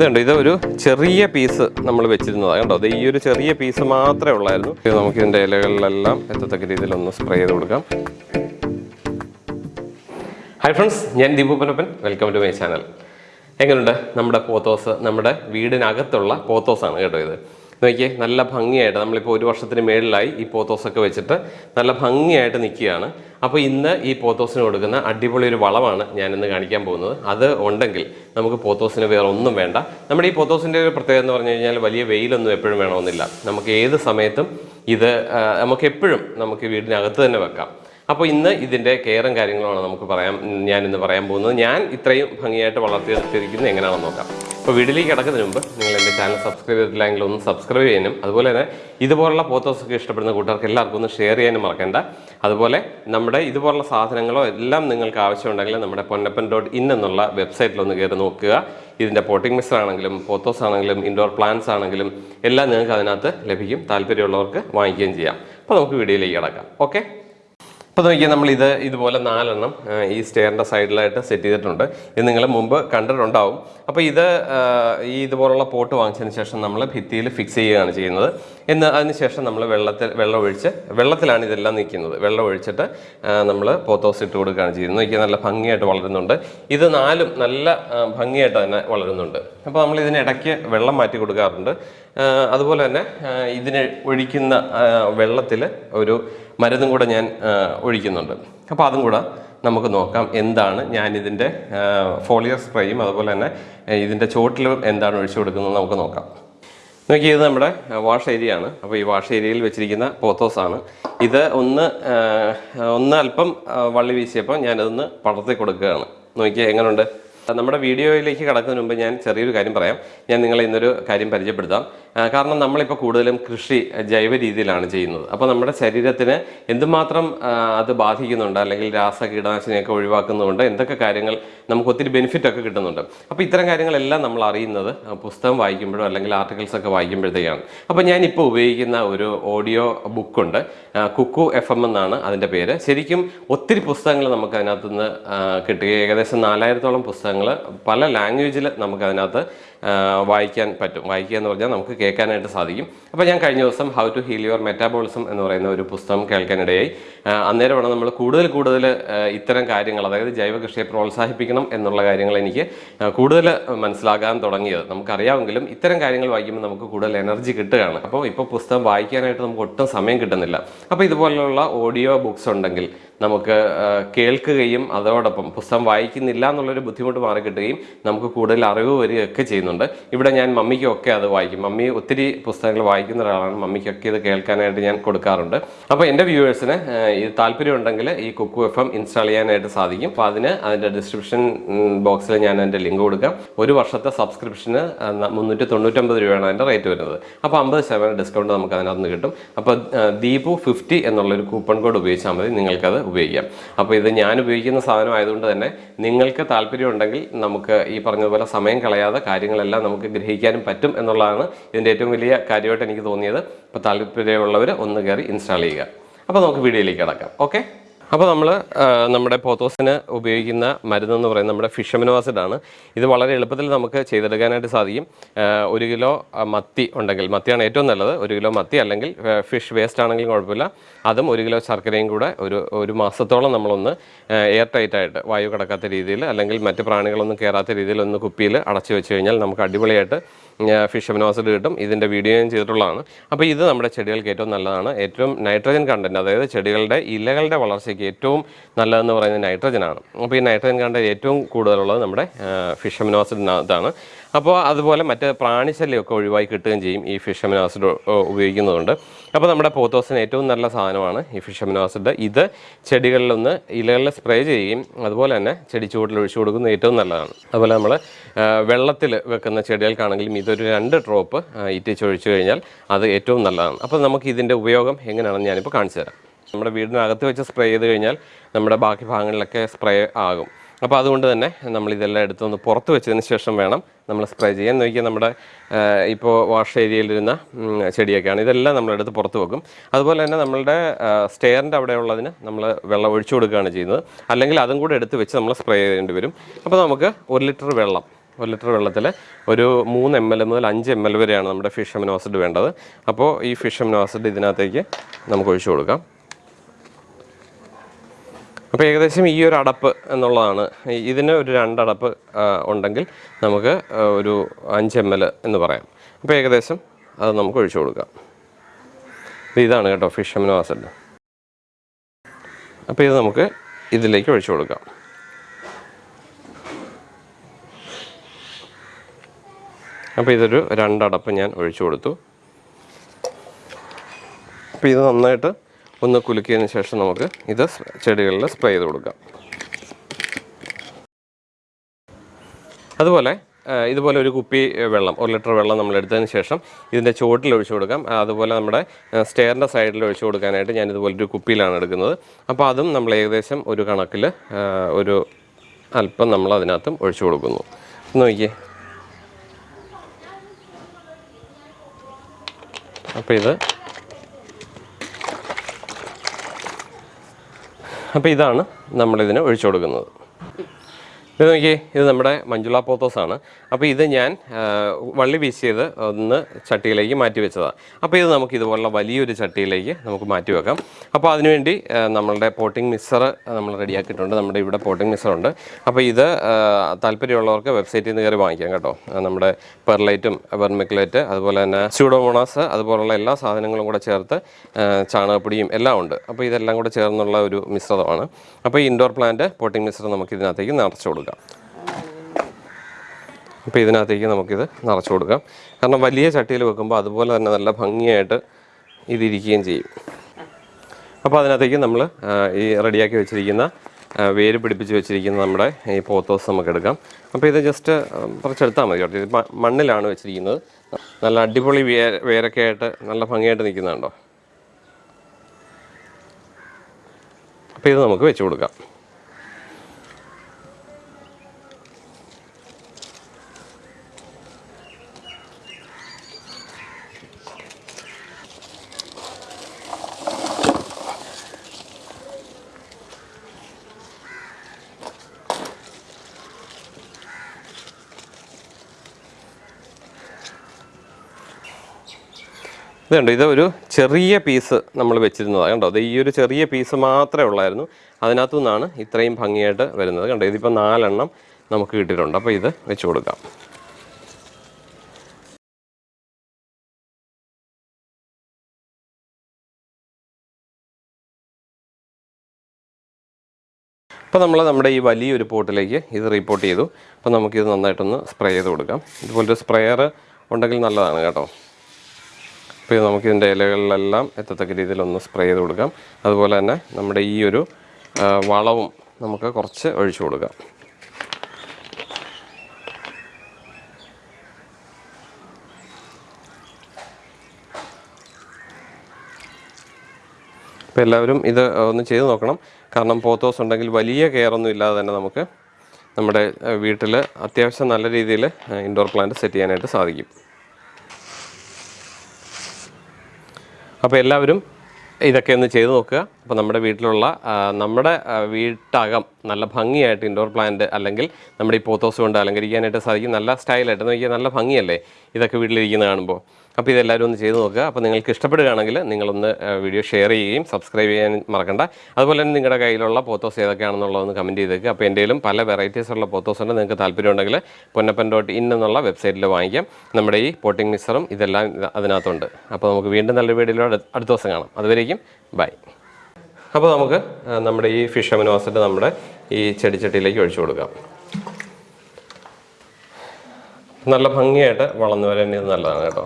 ഇതുണ്ട് ഇത് ഒരു ചെറിയ പീസ് നമ്മൾ വെച്ചിരുന്നതാണ് കണ്ടോ അത് ഈ ഒരു ചെറിയ പീസ് മാത്രമേ ഉള്ളായിരുന്നു. നമുക്ക് ഇതിന്റെ ഇലകളിലെല്ലാം എത്തത്തക്ക രീതിയിൽ ഒന്ന് സ്പ്രേ ചെയ്ത് കൊടുക്കാം. ഹായ് ഫ്രണ്ട്സ് ഞാൻ Deepu Panappan welcome to my channel എങ്ങനെയുണ്ട് നമ്മുടെ പോത്തോസ് നമ്മുടെ വീടിനകത്തുള്ള പോത്തോസാണ് കേട്ടോ ഇത്. നോക്കിയേ നല്ല ഭംഗിയായിട്ട് നമ്മളിപ്പോൾ ഒരു വർഷത്തിന് മേളിലായി ഈ പോത്തോസൊക്കെ വെച്ചിട്ട് നല്ല ഭംഗിയായിട്ട് നിൽക്കുകയാണ്. അപ്പോൾ ഇന്ന് ഈ പോത്തോസിന് കൊടുക്കുന്ന അടിപൊളി ഒരു വളമാണ് ഞാനിന്ന് കാണിക്കാൻ പോകുന്നത്. അത് ഉണ്ടെങ്കിൽ നമുക്ക് പോത്തോസിന് വേറെ ഒന്നും വേണ്ട. നമ്മുടെ ഈ പോത്തോസിന്റെ ഒരു പ്രത്യേകത എന്ന് പറഞ്ഞു കഴിഞ്ഞാൽ വലിയ വെയിലൊന്നും എപ്പോഴും വേണമെന്നില്ല. നമുക്ക് ഏത് സമയത്തും ഇത് നമുക്ക് എപ്പോഴും നമുക്ക് വീടിനകത്ത് തന്നെ വെക്കാം. അപ്പോൾ ഇന്ന് ഇതിന്റെ കെയറും കാര്യങ്ങളുമാണ് നമുക്ക് പറയാം ഞാൻ ഇന്ന് പറയാൻ പോകുന്നത്. ഞാൻ ഇത്രയും ഭംഗിയായിട്ട് വളർത്തിയെടുത്തിരിക്കുന്നത് എങ്ങനെയാണെന്ന് നോക്കാം. അപ്പോൾ വീട്ടിലേക്ക് കിടക്കുന്നതിന് മുമ്പ് നിങ്ങൾ എന്റെ ചാനൽ സബ്സ്ക്രൈബ് ചെയ്തിട്ടില്ലെങ്കിൽ ഒന്ന് സബ്സ്ക്രൈബ് ചെയ്യാനും അതുപോലെ തന്നെ ഇതുപോലുള്ള പോത്തോസൊക്കെ ഇഷ്ടപ്പെടുന്ന കൂട്ടുകാർക്ക് എല്ലാവർക്കും ഒന്ന് ഷെയർ ചെയ്യാനും മറക്കണ്ട. അതുപോലെ നമ്മുടെ ഇതുപോലുള്ള സാധനങ്ങളോ എല്ലാം നിങ്ങൾക്ക് ആവശ്യമുണ്ടെങ്കിൽ നമ്മുടെ പൊന്നപ്പൻ ഡോട്ട് ഇൻ എന്നുള്ള വെബ്സൈറ്റിൽ ഒന്ന് കയറി നോക്കുക. ഇതിന്റെ പോട്ടിംഗ് മിക്സർ ആണെങ്കിലും പോത്തോസ് ആണെങ്കിലും ഇൻഡോർ പ്ലാന്റ്സ് ആണെങ്കിലും എല്ലാം നിങ്ങൾക്ക് അതിനകത്ത് ലഭിക്കും. താല്പര്യമുള്ളവർക്ക് വാങ്ങിക്കുകയും ചെയ്യാം. അപ്പോൾ നമുക്ക് വീഡിയോയിലേക്ക് കിടക്കാം. ഓക്കെ അപ്പോൾ നോക്കിയാൽ നമ്മൾ ഇത് ഇതുപോലെ നാലെണ്ണം ഈ സ്റ്റെയറിന്റെ സൈഡിലായിട്ട് സെറ്റ് ചെയ്തിട്ടുണ്ട്. ഇത് നിങ്ങൾ മുമ്പ് കണ്ടിട്ടുണ്ടാവും. അപ്പോൾ ഇത് ഈ ഇതുപോലുള്ള പോട്ട് വാങ്ങിച്ചതിന് ശേഷം നമ്മൾ ഭിത്തിയിൽ ഫിക്സ് ചെയ്യുകയാണ് ചെയ്യുന്നത്. എന്ന് അതിന് ശേഷം നമ്മൾ വെള്ളത്തിൽ വെള്ളം ഒഴിച്ച് വെള്ളത്തിലാണ് ഇതെല്ലാം നിൽക്കുന്നത്. വെള്ളം ഒഴിച്ചിട്ട് നമ്മൾ പോത്തോസ് ഇട്ട് കൊടുക്കുകയാണ് ചെയ്യുന്നത്. നോക്കിയാൽ നല്ല ഭംഗിയായിട്ട് വളരുന്നുണ്ട്. ഇത് നാലും നല്ല ഭംഗിയായിട്ട് തന്നെ വളരുന്നുണ്ട്. അപ്പോൾ നമ്മൾ ഇതിനിടയ്ക്ക് വെള്ളം മാറ്റി കൊടുക്കാറുണ്ട്. അതുപോലെ തന്നെ ഇതിന് ഒഴിക്കുന്ന വെള്ളത്തിൽ ഒരു മരുന്നും കൂടെ ഞാൻ ഒഴിക്കുന്നുണ്ട്. അപ്പോൾ അതും കൂടെ നമുക്ക് നോക്കാം എന്താണ് ഞാൻ ഇതിന്റെ ഫോളിയർ സ്പ്രേയും അതുപോലെ തന്നെ ഇതിന്റെ ചോട്ടിലും എന്താണ് ഒഴിച്ചു കൊടുക്കുന്നത് നമുക്ക് നോക്കാം. നോക്കി ഇത് നമ്മുടെ വാഷ് ഏരിയ ആണ് അപ്പോൾ ഈ വാഷ് ഏരിയയിൽ വെച്ചിരിക്കുന്ന പോത്തോസ് ആണ് ഇത് ഒന്ന് ഒന്ന് അല്പം വള്ളി വീശിയപ്പോൾ ഞാനതൊന്ന് പടർത്തി കൊടുക്കുകയാണ്. നോക്കിയാൽ എങ്ങനെയുണ്ട് നമ്മുടെ വീഡിയോയിലേക്ക് കടക്കുന്നതിന് മുമ്പ് ഞാൻ ചെറിയൊരു കാര്യം പറയാം. ഞാൻ നിങ്ങളെ ഇന്നൊരു കാര്യം പരിചയപ്പെടുത്താം. കാരണം നമ്മളിപ്പോൾ കൂടുതലും കൃഷി ജൈവ രീതിയിലാണ് ചെയ്യുന്നത്. അപ്പോൾ നമ്മുടെ ശരീരത്തിന് എന്തുമാത്രം അത് ബാധിക്കുന്നുണ്ട് അല്ലെങ്കിൽ രാസ കീടനാശിനിയൊക്കെ ഒഴിവാക്കുന്നുണ്ട് എന്തൊക്കെ കാര്യങ്ങൾ നമുക്ക് ഒത്തിരി ബെനിഫിറ്റൊക്കെ കിട്ടുന്നുണ്ട്. അപ്പോൾ ഇത്തരം കാര്യങ്ങളെല്ലാം നമ്മൾ അറിയുന്നത് പുസ്തകം വായിക്കുമ്പോഴോ അല്ലെങ്കിൽ ആർട്ടിക്കിൾസ് ഒക്കെ വായിക്കുമ്പോഴത്തേക്കാണ്. അപ്പോൾ ഞാനിപ്പോൾ ഉപയോഗിക്കുന്ന ഒരു ഓഡിയോ ബുക്കുണ്ട് കുക്കു എഫ് എം എന്നാണ് അതിന്റെ പേര്. ശരിക്കും ഒത്തിരി പുസ്തകങ്ങൾ നമുക്ക് അതിനകത്തുനിന്ന് കിട്ടുക ഏകദേശം നാലായിരത്തോളം പുസ്തകങ്ങൾ പല ലാംഗ്വേജിൽ നമുക്ക് അതിനകത്ത് വായിക്കാൻ പറ്റും. വായിക്കുക എന്ന് പറഞ്ഞാൽ നമുക്ക് കേൾക്കാനായിട്ട് സാധിക്കും. അപ്പോൾ ഞാൻ കഴിഞ്ഞ ദിവസം how to heal your metabolism എന്ന് പറയുന്ന ഒരു പുസ്തകം കേൾക്കാനിടയായി. അന്നേരം അന്നേരമാണ് നമ്മൾ കൂടുതൽ കൂടുതൽ ഇത്തരം കാര്യങ്ങൾ അതായത് ജൈവ കൃഷിയെ പ്രോത്സാഹിപ്പിക്കണം എന്നുള്ള കാര്യങ്ങൾ എനിക്ക് കൂടുതൽ മനസ്സിലാകാൻ തുടങ്ങിയത്. നമുക്കറിയാമെങ്കിലും ഇത്തരം കാര്യങ്ങൾ വായിക്കുമ്പോൾ നമുക്ക് കൂടുതൽ എനർജി കിട്ടുകയാണ്. അപ്പോൾ ഇപ്പോൾ പുസ്തകം വായിക്കാനായിട്ട് നമുക്ക് ഒട്ടും സമയം കിട്ടുന്നില്ല. അപ്പോൾ ഇതുപോലുള്ള ഓഡിയോ ബുക്സ് ഉണ്ടെങ്കിൽ നമുക്ക് കേൾക്കുകയും അതോടൊപ്പം പുസ്തകം വായിക്കുന്നില്ല എന്നുള്ളൊരു ബുദ്ധിമുട്ട് മാറി കിട്ടുകയും നമുക്ക് കൂടുതൽ അറിവ് വരികയൊക്കെ ചെയ്യുന്നുണ്ട്. ഇവിടെ ഞാൻ മമ്മിക്കൊക്കെ അത് വായിക്കും. മമ്മി ഒത്തിരി പുസ്തകങ്ങൾ വായിക്കുന്ന ഒരാളാണ്. മമ്മിക്കൊക്കെ ഇത് കേൾക്കാനായിട്ട് ഞാൻ കൊടുക്കാറുണ്ട്. അപ്പോൾ എന്റെ വ്യൂവേഴ്സിന് ഇത് താല്പര്യമുണ്ടെങ്കിൽ ഈ കുക്കു എഫ് എം ഇൻസ്റ്റാൾ ചെയ്യാനായിട്ട് സാധിക്കും. അപ്പോൾ അതിന് അതിന്റെ ഡിസ്ക്രിപ്ഷൻ ബോക്സിൽ ഞാൻ എന്റെ ലിങ്ക് കൊടുക്കാം. ഒരു വർഷത്തെ സബ്സ്ക്രിപ്ഷന് മുന്നൂറ്റി തൊണ്ണൂറ്റൊമ്പത് രൂപയാണ് അതിന്റെ റേറ്റ് വരുന്നത്. അപ്പോൾ അമ്പത് ശതമാനം ഡിസ്കൗണ്ട് നമുക്ക് അതിനകത്ത് നിന്ന് കിട്ടും. അപ്പോൾ ദീപു ഫിഫ്റ്റി എന്നുള്ളൊരു കൂപ്പൺ കോഡ് ഉപയോഗിച്ചാൽ മതി. നിങ്ങൾക്കത് ഉപയോഗിക്കാം. അപ്പോൾ ഇത് ഞാൻ ഉപയോഗിക്കുന്ന സാധനം ആയതുകൊണ്ട് തന്നെ നിങ്ങൾക്ക് താല്പര്യമുണ്ടെങ്കിൽ നമുക്ക് ഈ പറഞ്ഞതുപോലെ സമയം കളയാതെ കാര്യങ്ങളെല്ലാം നമുക്ക് ഗ്രഹിക്കാനും പറ്റും എന്നുള്ളതാണ് ഇതിന്റെ ഏറ്റവും വലിയ കാര്യമായിട്ട് എനിക്ക് തോന്നിയത്. അപ്പോൾ താല്പര്യമുള്ളവർ ഒന്ന് കയറി ഇൻസ്റ്റാൾ ചെയ്യുക. അപ്പോൾ നമുക്ക് വീഡിയോയിലേക്ക് കിടക്കാം. ഓക്കെ? അപ്പോൾ നമ്മൾ നമ്മുടെ പോത്തോസിന് ഉപയോഗിക്കുന്ന മരുന്നെന്ന് പറയുന്നത് നമ്മുടെ ഫിഷമിനോ ആസിഡ് ആണ് ഇത് വളരെ എളുപ്പത്തിൽ നമുക്ക് ചെയ്തെടുക്കാനായിട്ട് സാധിക്കും. ഒരു കിലോ മത്തി ഉണ്ടെങ്കിൽ മത്തിയാണ് ഏറ്റവും നല്ലത്. ഒരു കിലോ മത്തി അല്ലെങ്കിൽ ഫിഷ് വേസ്റ്റ് ആണെങ്കിലും കുഴപ്പമില്ല. അതും ഒരു കിലോ ശർക്കരയും കൂടെ ഒരു ഒരു മാസത്തോളം നമ്മളൊന്ന് എയർ ടൈറ്റ് ആയിട്ട് വായു കടക്കാത്ത രീതിയിൽ അല്ലെങ്കിൽ മറ്റ് പ്രാണികളൊന്നും കയറാത്ത രീതിയിൽ ഒന്ന് കുപ്പിയിൽ അടച്ചു വെച്ച് കഴിഞ്ഞാൽ നമുക്ക് അടിപൊളിയായിട്ട് ഫിഷ് അമിനോസിഡ് കിട്ടും. ഇതിന്റെ വീഡിയോ ഞാൻ ചെയ്തിട്ടുള്ളതാണ്. അപ്പോൾ ഇത് നമ്മുടെ ചെടികൾക്ക് ഏറ്റവും നല്ലതാണ്. ഏറ്റവും നൈട്രജൻ കണ്ടന്റ് അതായത് ചെടികളുടെ ഇലകളുടെ വളർച്ചയ്ക്ക് ഏറ്റവും നല്ലതെന്ന് പറയുന്നത് നൈട്രജനാണ് അപ്പോൾ ഈ നൈട്രജൻ കണ്ടന്റ് ഏറ്റവും കൂടുതലുള്ളത് നമ്മുടെ ഫിഷ് അമിനോസിഡിനകത്താണ് അപ്പോൾ അതുപോലെ മറ്റ് പ്രാണിശല്യമൊക്കെ ഒഴിവായി കിട്ടുകയും ചെയ്യും ഈ ഫിഷ് അമിനോസിഡ് ഉപയോഗിക്കുന്നതുകൊണ്ട്. അപ്പോൾ നമ്മുടെ പോത്തോസിന് ഏറ്റവും നല്ല സാധനമാണ് ഈ ഫിഷ് അമിനോ ആസിഡ്. ഇത് ചെടികളിലൊന്ന് ഇലകളിൽ സ്പ്രേ ചെയ്യുകയും അതുപോലെ തന്നെ ചെടി ചൂടിൽ ഒഴിച്ചു കൊടുക്കുന്നത് ഏറ്റവും നല്ലതാണ്. അതുപോലെ നമ്മൾ വെള്ളത്തിൽ വെക്കുന്ന ചെടികൾക്കാണെങ്കിലും ഇതൊരു രണ്ട് ഡ്രോപ്പ് ഇറ്റിച്ച് ഒഴിച്ചു കഴിഞ്ഞാൽ അത് ഏറ്റവും നല്ലതാണ്. അപ്പോൾ നമുക്ക് ഇതിന്റെ ഉപയോഗം എങ്ങനെയാണെന്ന് ഞാനിപ്പോൾ കാണിച്ചു തരാം. നമ്മുടെ വീടിനകത്ത് വെച്ച് സ്പ്രേ ചെയ്ത് കഴിഞ്ഞാൽ നമ്മുടെ ബാക്കി ഭാഗങ്ങളിലൊക്കെ സ്പ്രേ ആകും. അപ്പോൾ അതുകൊണ്ട് തന്നെ നമ്മൾ ഇതെല്ലാം എടുത്തൊന്ന് പുറത്ത് വെച്ചതിന് ശേഷം വേണം നമ്മൾ സ്പ്രേ ചെയ്യാൻ. നോക്കിയാൽ നമ്മുടെ ഇപ്പോൾ വാഷ് ഏരിയയിലിരുന്ന ചെടിയൊക്കെയാണ്. ഇതെല്ലാം നമ്മളെടുത്ത് പുറത്ത് വെക്കും. അതുപോലെ തന്നെ നമ്മളുടെ സ്റ്റെയറിന്റെ അവിടെയുള്ളതിന് നമ്മൾ വെള്ളം ഒഴിച്ചു കൊടുക്കുകയാണ് ചെയ്യുന്നത്. അല്ലെങ്കിൽ അതും കൂടെ എടുത്ത് വെച്ച് നമ്മൾ സ്പ്രേ ചെയ്യേണ്ടി വരും. അപ്പോൾ നമുക്ക് ഒരു ലിറ്റർ വെള്ളം ഒരു ലിറ്റർ വെള്ളത്തിൽ ഒരു മൂന്ന് എം എൽ മുതൽ അഞ്ച് എം എൽ വരെയാണ് നമ്മുടെ ഫിഷ് അമിനോസിഡ് വേണ്ടത്. അപ്പോൾ ഈ ഫിഷ് അമിനോസിഡ് ഇതിനകത്തേക്ക് നമുക്ക് ഒഴിച്ചു കൊടുക്കാം. അപ്പോൾ ഏകദേശം ഈ ഒരു അടപ്പ് എന്നുള്ളതാണ്. ഇതിന് ഒരു രണ്ടടപ്പ് ഉണ്ടെങ്കിൽ നമുക്ക് ഒരു അഞ്ച് എം എൽ എന്ന് പറയാം. അപ്പോൾ ഏകദേശം അത് നമുക്ക് ഒഴിച്ചു കൊടുക്കാം. ഇതാണ് കേട്ടോ ഫിഷ് അമിനോ അപ്പോൾ ഇത് നമുക്ക് ഇതിലേക്ക് ഒഴിച്ചു കൊടുക്കാം. അപ്പോൾ ഇതൊരു രണ്ടടപ്പ് ഞാൻ ഒഴിച്ചു കൊടുത്തു. അപ്പോൾ ഇത് നന്നായിട്ട് ഒന്ന് കുലുക്കിയതിന് ശേഷം നമുക്ക് ഇത് ചെടികളിൽ സ്പ്രേ ചെയ്ത് കൊടുക്കാം. അതുപോലെ ഇതുപോലെ ഒരു കുപ്പി വെള്ളം ഒരു ലിറ്റർ വെള്ളം നമ്മൾ എടുത്തതിന് ശേഷം ഇതിന്റെ ചുവട്ടിൽ ഒഴിച്ചു കൊടുക്കാം. അതുപോലെ നമ്മുടെ സ്റ്റെയറിന്റെ സൈഡിൽ ഒഴിച്ചു കൊടുക്കാനായിട്ട് ഞാൻ ഇതുപോലെ ഒരു കുപ്പിയിലാണ് എടുക്കുന്നത്. അപ്പോൾ അതും നമ്മൾ ഏകദേശം ഒരു കണക്കിൽ ഒരു അല്പം നമ്മൾ അതിനകത്തും ഒഴിച്ചു കൊടുക്കുന്നു. നോക്കിയേ. അപ്പോൾ ഇത് അപ്പോൾ ഇതാണ് നമ്മളിതിന് ഒഴിച്ചു കൊടുക്കുന്നത്. ഇത് നോക്കിയേ ഇത് നമ്മുടെ മഞ്ജുള പോത്തോസാണ്. അപ്പോൾ ഇത് ഞാൻ വള്ളി വീശിയത് ഒന്ന് ചട്ടിയിലേക്ക് മാറ്റി വെച്ചതാണ് അപ്പോൾ ഇത് നമുക്ക് ഇതുപോലുള്ള വലിയൊരു ചട്ടിയിലേക്ക് നമുക്ക് മാറ്റി വെക്കാം. അപ്പോൾ അതിനുവേണ്ടി നമ്മളുടെ പോട്ടിംഗ് മിക്സർ നമ്മൾ റെഡിയാക്കിയിട്ടുണ്ട്. നമ്മുടെ ഇവിടെ പോട്ടിംഗ് മിക്സറുണ്ട് അപ്പോൾ ഇത് താല്പര്യമുള്ളവർക്ക് വെബ്സൈറ്റിൽ നിന്ന് കയറി വാങ്ങിക്കാം കേട്ടോ. നമ്മുടെ പെർലൈറ്റും വെർമിക്കുലേറ്റ് അതുപോലെ തന്നെ സ്യൂഡോമോണാസ് അതുപോലുള്ള എല്ലാ സാധനങ്ങളും കൂടെ ചേർത്ത് ചാണകപ്പൊടിയും എല്ലാം ഉണ്ട്. അപ്പോൾ ഇതെല്ലാം കൂടെ ചേർന്നുള്ള ഒരു മിശ്രിതമാണ്. അപ്പോൾ ഇൻഡോർ പ്ലാന്റ് പോട്ടിംഗ് മിശ്രം നമുക്ക് ഇതിനകത്തേക്ക് നിറച്ചു കൊടുക്കാം. അപ്പോൾ ഇതിനകത്തേക്ക് നമുക്കിത് നിറച്ച് കൊടുക്കാം. കാരണം വലിയ ചട്ടിയിൽ വെക്കുമ്പോൾ അതുപോലെ തന്നെ നല്ല ഭംഗിയായിട്ട് ഇതിരിക്കുകയും ചെയ്യും. അപ്പോൾ അതിനകത്തേക്ക് നമ്മൾ ഈ റെഡിയാക്കി വെച്ചിരിക്കുന്ന വേര് പിടിപ്പിച്ച് വെച്ചിരിക്കുന്ന നമ്മുടെ ഈ പോത്തോസ് നമുക്ക് എടുക്കാം. അപ്പോൾ ഇത് ജസ്റ്റ് കുറച്ചെടുത്താൽ മതി കേട്ടോ. മണ്ണിലാണ് വെച്ചിരിക്കുന്നത്. നല്ല അടിപൊളി വേ വേരൊക്കെ ആയിട്ട് നല്ല ഭംഗിയായിട്ട് നിൽക്കുന്നുണ്ടോ? അപ്പോൾ ഇത് നമുക്ക് വെച്ച് കൊടുക്കാം. ഇതുണ്ട് ഇത് ഒരു ചെറിയ പീസ് നമ്മൾ വെച്ചിരുന്നതാണ് കണ്ടോ അത് ഈ ഒരു ചെറിയ പീസ് മാത്രമേ ഉള്ളായിരുന്നു. അതിനകത്തു നിന്നാണ് ഇത്രയും ഭംഗിയായിട്ട് വരുന്നത്. കണ്ടോ ഇതിപ്പോൾ നാലെണ്ണം നമുക്ക് കിട്ടിയിട്ടുണ്ട്. അപ്പോൾ ഇത് വെച്ച് കൊടുക്കാം. അപ്പോൾ നമ്മൾ നമ്മുടെ ഈ വലിയൊരു പോട്ടിലേക്ക് ഇത് റിപ്പോർട്ട് ചെയ്തു. അപ്പോൾ നമുക്കിത് നന്നായിട്ടൊന്ന് സ്പ്രേ ചെയ്ത് കൊടുക്കാം. ഇതുപോലൊരു സ്പ്രെയർ ഉണ്ടെങ്കിൽ നല്ലതാണ് കേട്ടോ. ഇത് നമുക്ക് ഇതിന്റെ ഇലകളിലെല്ലാം എത്തത്തക്ക രീതിയിൽ ഒന്ന് സ്പ്രേ ചെയ്ത് കൊടുക്കാം. അതുപോലെ തന്നെ നമ്മുടെ ഈ ഒരു വളവും നമുക്ക് കുറച്ച് ഒഴിച്ചു കൊടുക്കാം. അപ്പോൾ എല്ലാവരും ഇത് ഒന്ന് ചെയ്ത് നോക്കണം. കാരണം പോത്തോസ് ഉണ്ടെങ്കിൽ വലിയ കെയർ ഒന്നും ഇല്ലാതെ തന്നെ നമുക്ക് നമ്മുടെ വീട്ടിൽ അത്യാവശ്യം നല്ല രീതിയിൽ ഇൻഡോർ പ്ലാന്റ് സെറ്റ് ചെയ്യാനായിട്ട് സാധിക്കും. അപ്പോൾ എല്ലാവരും ഇതൊക്കെ ഒന്ന് ചെയ്ത് നോക്കുക. അപ്പോൾ നമ്മുടെ വീട്ടിലുള്ള നമ്മുടെ വീട്ടകം നല്ല ഭംഗിയായിട്ട് ഇൻഡോർ പ്ലാന്റ് അല്ലെങ്കിൽ നമ്മുടെ ഈ പോത്തോസ് കൊണ്ട് അലങ്കരിക്കാനായിട്ട് സാധിക്കും. നല്ല സ്റ്റൈലായിട്ട്. നോക്കിയാൽ നല്ല ഭംഗിയല്ലേ ഇതൊക്കെ വീട്ടിലിരിക്കുന്ന കാണുമ്പോൾ അപ്പോൾ ഇതെല്ലാവരും ഒന്ന് ചെയ്ത് നോക്കുക. അപ്പോൾ നിങ്ങൾക്ക് ഇഷ്ടപ്പെടുകയാണെങ്കിൽ നിങ്ങളൊന്ന് വീഡിയോ ഷെയർ ചെയ്യുകയും സബ്സ്ക്രൈബ് ചെയ്യാൻ മറക്കണ്ട. അതുപോലെ തന്നെ നിങ്ങളുടെ കയ്യിലുള്ള പോത്തോസ് ഏതൊക്കെയാണെന്നുള്ളതൊന്ന് കമന്റ് ചെയ്തേക്കുക അപ്പോൾ എന്റെയിലും പല വെറൈറ്റീസ് ഉള്ള പോത്തോസ് ഉണ്ട്. നിങ്ങൾക്ക് താല്പര്യമുണ്ടെങ്കിൽ പൊന്നപ്പൻ ഡോട്ട് ഇൻ എന്നുള്ള വെബ്സൈറ്റിൽ വാങ്ങിക്കാം. നമ്മുടെ ഈ പോട്ടിംഗ് മിക്സറും ഇതെല്ലാം അതിനകത്തുണ്ട് അപ്പോൾ നമുക്ക് വീണ്ടും നല്ലൊരു വീഡിയോയിലൂടെ അടുത്ത ദിവസം കാണാം. അതുവരേക്കും ബൈ അപ്പോൾ നമുക്ക് നമ്മുടെ ഈ ഫിഷ് അമിനോ ആസിഡ് നമ്മുടെ ഈ ചെടിച്ചട്ടിയിലേക്ക് ഒഴിച്ചു കൊടുക്കാം. നല്ല ഭംഗിയായിട്ട് വളർന്നു വരാൻ ഇത് നല്ലതാണ് കേട്ടോ.